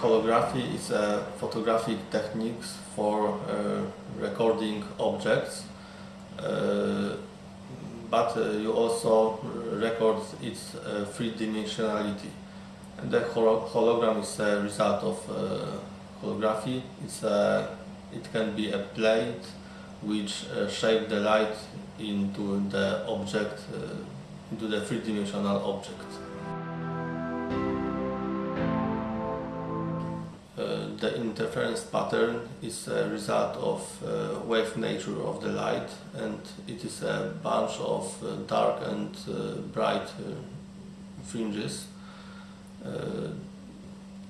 holography is a photographic technique for uh, recording objects, uh, but uh, you also record its uh, three-dimensionality. And the holo hologram is a result of uh, holography. It's a, it can be a plate which uh, shape the light into the object, into the three-dimensional object. The interference pattern is a result of uh, wave nature of the light and it is a bunch of uh, dark and uh, bright uh, fringes. Uh,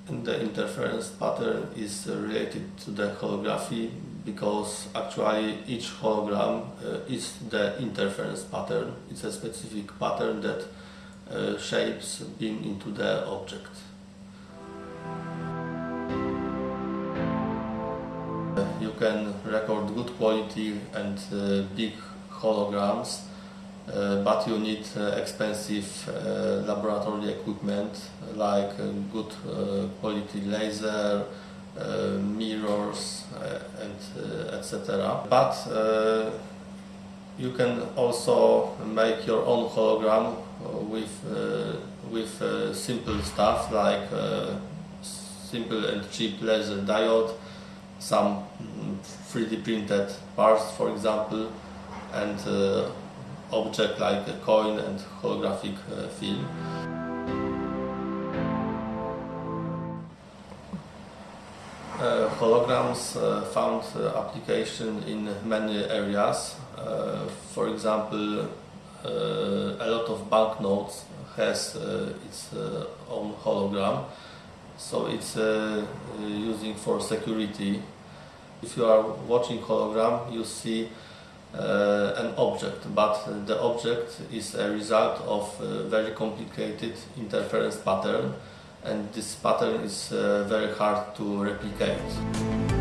and the interference pattern is related to the holography because actually each hologram is the interference pattern. It's a specific pattern that shapes beam into the object. You can record good quality and uh, big holograms, uh, but you need uh, expensive uh, laboratory equipment like uh, good uh, quality laser, mirrors and etc. But you can also make your own hologram with, with simple stuff like simple and cheap laser diode some 3D printed parts, for example, and uh, object like a coin and holographic uh, film. Uh, holograms uh, found uh, application in many areas. Uh, for example, a lot of banknotes has its own hologram so it's uh, using for security. If you are watching hologram, you see uh, an object, but the object is a result of a very complicated interference pattern and this pattern is uh, very hard to replicate.